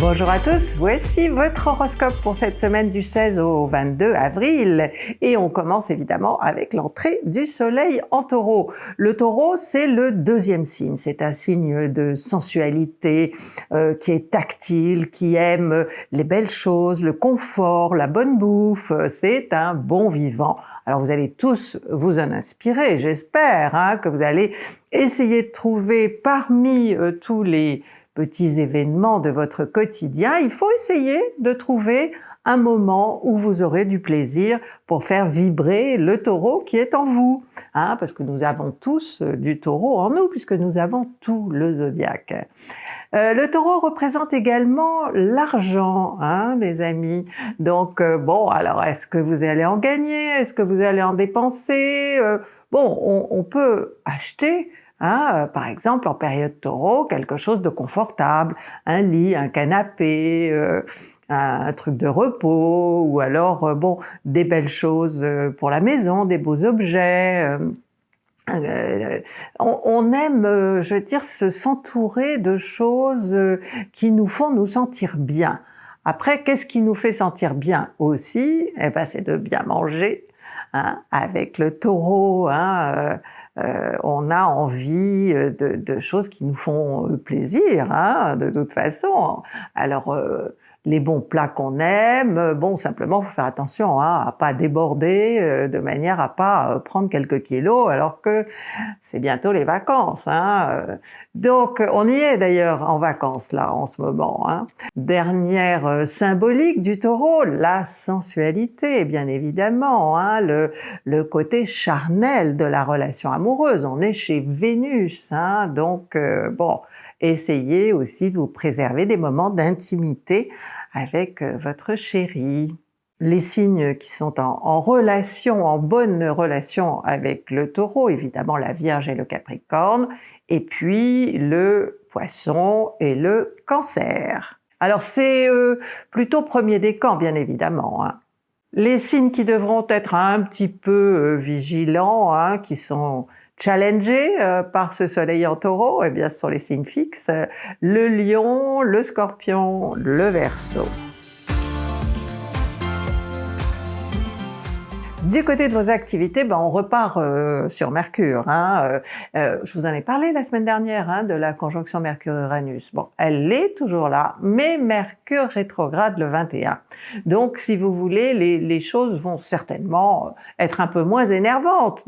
Bonjour à tous, voici votre horoscope pour cette semaine du 16 au 22 avril et on commence évidemment avec l'entrée du soleil en taureau. Le taureau c'est le deuxième signe, c'est un signe de sensualité euh, qui est tactile, qui aime les belles choses, le confort, la bonne bouffe, c'est un bon vivant. Alors vous allez tous vous en inspirer, j'espère hein, que vous allez essayer de trouver parmi euh, tous les petits événements de votre quotidien, il faut essayer de trouver un moment où vous aurez du plaisir pour faire vibrer le taureau qui est en vous, hein, parce que nous avons tous euh, du taureau en nous, puisque nous avons tout le zodiaque. Euh, le taureau représente également l'argent, hein, les amis. Donc euh, bon, alors est-ce que vous allez en gagner? Est-ce que vous allez en dépenser? Bon, on, on peut acheter Hein, euh, par exemple, en période taureau, quelque chose de confortable, un lit, un canapé, euh, un, truc de repos, ou alors euh, bon des belles choses pour la maison, des beaux objets. on, aime, je veux dire, s'entourer de choses qui nous font nous sentir bien. Après, qu'est-ce qui nous fait sentir bien aussi? Eh ben, c'est de bien manger, hein, avec le taureau. Hein, euh, on a envie euh, de, choses qui nous font euh, plaisir, hein, de toute façon. Alors, les bons plats qu'on aime, bon, simplement, faut faire attention hein, à pas déborder de manière à pas prendre quelques kilos, alors que c'est bientôt les vacances. Hein. Donc, on y est d'ailleurs en vacances là en ce moment. Hein. Dernière symbolique du taureau, la sensualité, bien évidemment, hein, le, côté charnel de la relation amoureuse on est chez Vénus, hein, donc euh, essayez aussi de vous préserver des moments d'intimité avec euh, votre chéri. Les signes qui sont en, relation, en bonne relation avec le taureau, évidemment la Vierge et le Capricorne, et puis le Poisson et le Cancer. Alors c'est euh, plutôt premier décan bien évidemment. Hein. Les signes qui devront être un petit peu vigilants, hein, qui sont challengés euh, par ce soleil en taureau, eh bien ce sont les signes fixes, le lion, le scorpion, le verso. Du côté de vos activités, ben on repart euh, sur Mercure. Hein. Euh, euh, je vous en ai parlé la semaine dernière hein, de la conjonction Mercure-Uranus. Bon, elle est toujours là, mais Mercure rétrograde le 21. Donc si vous voulez, les choses vont certainement être un peu moins énervantes.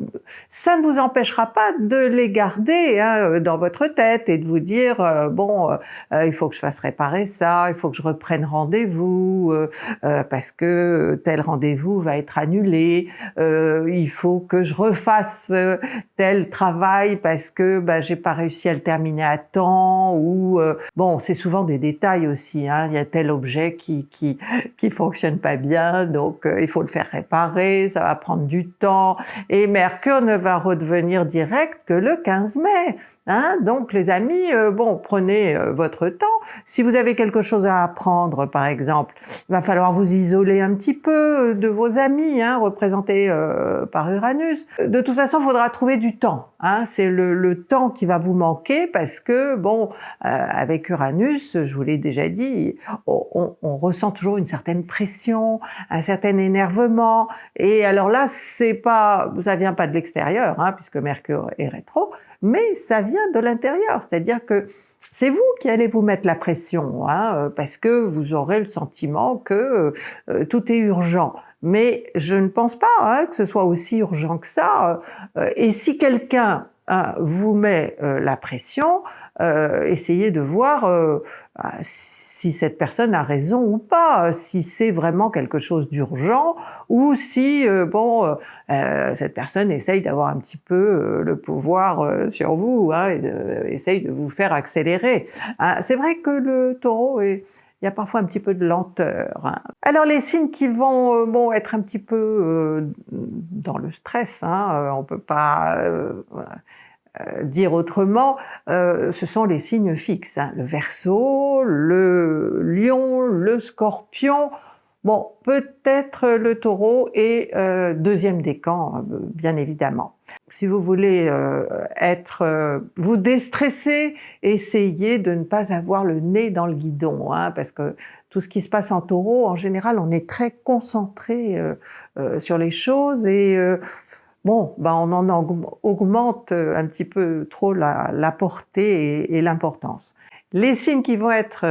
Ça ne vous empêchera pas de les garder hein, dans votre tête et de vous dire bon, il faut que je fasse réparer ça, il faut que je reprenne rendez-vous parce que tel rendez-vous va être annulé, euh, il faut que je refasse euh, tel travail parce que bah, j'ai pas réussi à le terminer à temps ou euh, bon c'est souvent des détails aussi hein. il y a tel objet qui qui qui fonctionne pas bien donc il faut le faire réparer ça va prendre du temps et Mercure ne va redevenir direct que le 15 mai hein. donc les amis bon prenez votre temps si vous avez quelque chose à apprendre par exemple il va falloir vous isoler un petit peu de vos amis hein, représenté euh, par Uranus. De toute façon, il faudra trouver du temps. Hein. C'est le, temps qui va vous manquer parce que, bon, euh, avec Uranus, je vous l'ai déjà dit, on, ressent toujours une certaine pression, un certain énervement. Et alors là, c'est pas, ça vient pas de l'extérieur, hein, puisque Mercure est rétro, mais ça vient de l'intérieur. C'est-à-dire que c'est vous qui allez vous mettre la pression, hein, euh, parce que vous aurez le sentiment que tout est urgent mais je ne pense pas hein, que ce soit aussi urgent que ça. Euh, et si quelqu'un hein, vous met euh, la pression, euh, essayez de voir bah, si cette personne a raison ou pas, si c'est vraiment quelque chose d'urgent, ou si bon cette personne essaye d'avoir un petit peu le pouvoir sur vous, hein, et essaye de vous faire accélérer. Hein, c'est vrai que le taureau est, il y a parfois un petit peu de lenteur. Hein. Alors les signes qui vont euh, bon, être un petit peu euh, dans le stress, hein, euh, on peut pas dire autrement, ce sont les signes fixes. Hein. Le Verseau, le Lion, le Scorpion, Bon, peut-être le Taureau et euh, deuxième décan, euh, bien évidemment. Si vous voulez euh, être, vous déstresser, essayez de ne pas avoir le nez dans le guidon, hein, parce que tout ce qui se passe en Taureau, en général, on est très concentré sur les choses et bon, ben on en augmente un petit peu trop la, portée et l'importance. Les signes qui vont être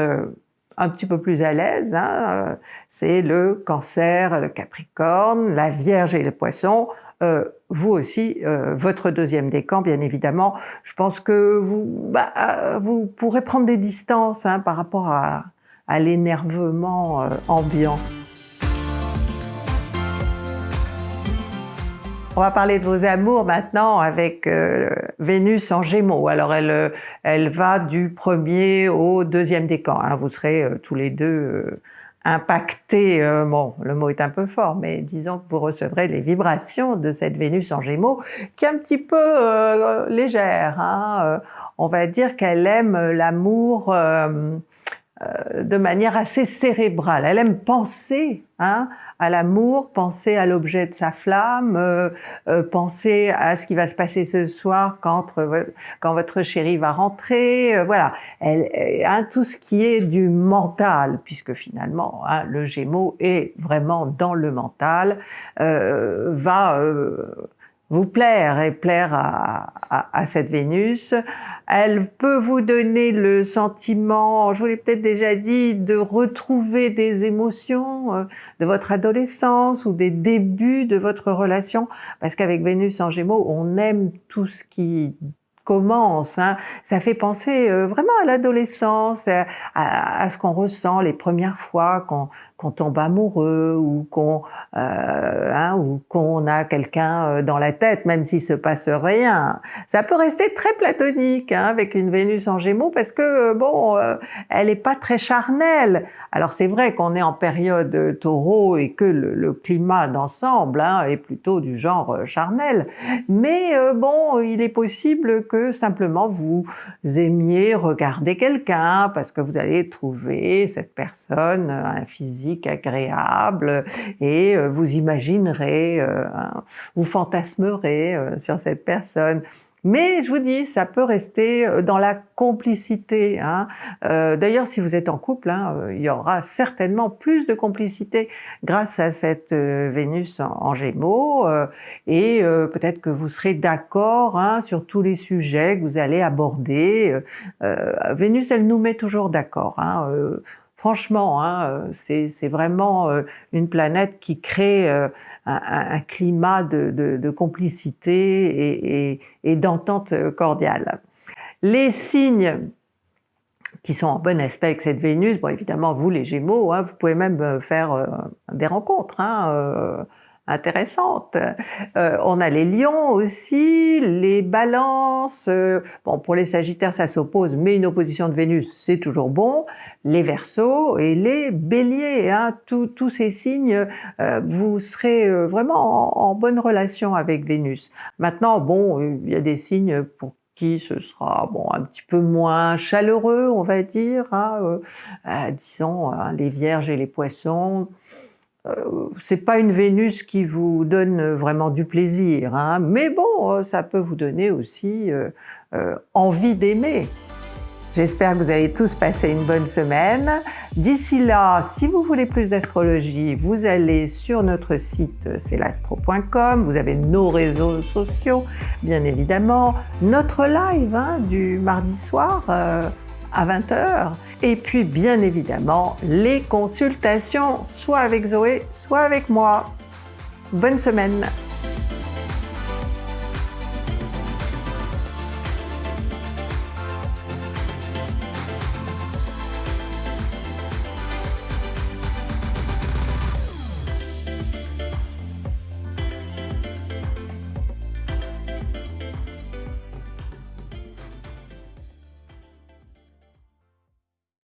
un petit peu plus à l'aise, hein, euh, c'est le cancer, le capricorne, la vierge et le poisson, euh, vous aussi, euh, votre deuxième décan, bien évidemment. Je pense que vous, bah, vous pourrez prendre des distances hein, par rapport à l'énervement ambiant. On va parler de vos amours maintenant avec euh, Vénus en Gémeaux. Alors elle, euh, elle va du premier au deuxième décan. Hein. Vous serez euh, tous les deux impactés, bon le mot est un peu fort, mais disons que vous recevrez les vibrations de cette Vénus en Gémeaux qui est un petit peu légère. Hein. On va dire qu'elle aime l'amour de manière assez cérébrale. Elle aime penser hein, à l'amour, penser à l'objet de sa flamme, euh, euh, penser à ce qui va se passer ce soir quand, quand votre chéri va rentrer, voilà. Elle, hein, tout ce qui est du mental, puisque finalement hein, le Gémeaux est vraiment dans le mental, va vous plaire et plaire à, à, cette Vénus. Elle peut vous donner le sentiment, je vous l'ai peut-être déjà dit, de retrouver des émotions euh, de votre adolescence ou des débuts de votre relation, parce qu'avec Vénus en Gémeaux, on aime tout ce qui commence. Hein. Ça fait penser euh, vraiment à l'adolescence, à, ce qu'on ressent les premières fois qu'on tombe amoureux ou qu'on euh, hein, qu'on a quelqu'un euh, dans la tête, même s'il se passe rien. Ça peut rester très platonique hein, avec une Vénus en Gémeaux parce que bon, elle est pas très charnelle. Alors c'est vrai qu'on est en période Taureau et que le, climat d'ensemble hein, est plutôt du genre charnel, mais bon, il est possible que simplement vous aimiez regarder quelqu'un parce que vous allez trouver cette personne euh, un physique agréable et euh, vous imaginerez, euh, vous fantasmerez sur cette personne. Mais je vous dis, ça peut rester euh, dans la complicité. Hein. Euh, D'ailleurs, si vous êtes en couple, hein, euh, il y aura certainement plus de complicité grâce à cette euh, Vénus en, Gémeaux, et peut-être que vous serez d'accord hein, sur tous les sujets que vous allez aborder. Vénus, elle nous met toujours d'accord. Franchement, hein, euh, c'est vraiment euh, une planète qui crée euh, un, climat de, complicité et, d'entente cordiale. Les signes qui sont en bon aspect avec cette Vénus, bon évidemment vous les Gémeaux, hein, vous pouvez même faire des rencontres, hein, intéressante. Euh, on a les lions aussi, les balances, euh, bon pour les sagittaires ça s'oppose, mais une opposition de Vénus c'est toujours bon, les versos et les béliers, hein, tous ces signes, euh, vous serez vraiment en, bonne relation avec Vénus. Maintenant bon, il y a des signes pour qui ce sera bon un petit peu moins chaleureux on va dire, hein, disons hein, les vierges et les poissons, c'est pas une Vénus qui vous donne vraiment du plaisir, hein, mais bon, euh, ça peut vous donner aussi euh, envie d'aimer. J'espère que vous allez tous passer une bonne semaine. D'ici là, si vous voulez plus d'astrologie, vous allez sur notre site c'est l'astro.com, vous avez nos réseaux sociaux, bien évidemment, notre live hein, du mardi soir, à 20h. Et puis bien évidemment, les consultations, soit avec Zoé, soit avec moi. Bonne semaine